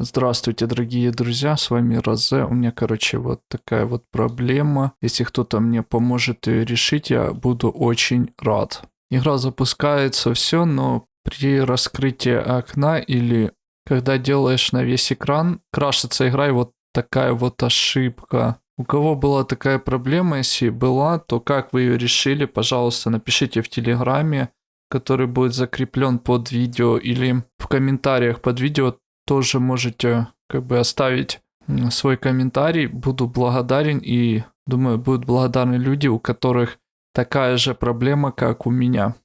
Здравствуйте, дорогие друзья, с вами Розе. У меня, короче, вот такая вот проблема. Если кто-то мне поможет ее решить, я буду очень рад. Игра запускается, все, но при раскрытии окна или когда делаешь на весь экран, крашится игра и вот такая вот ошибка. У кого была такая проблема, если была, то как вы ее решили, пожалуйста, напишите в Телеграме, который будет закреплен под видео или в комментариях под видео тоже можете как бы оставить свой комментарий. Буду благодарен и думаю, будут благодарны люди, у которых такая же проблема, как у меня.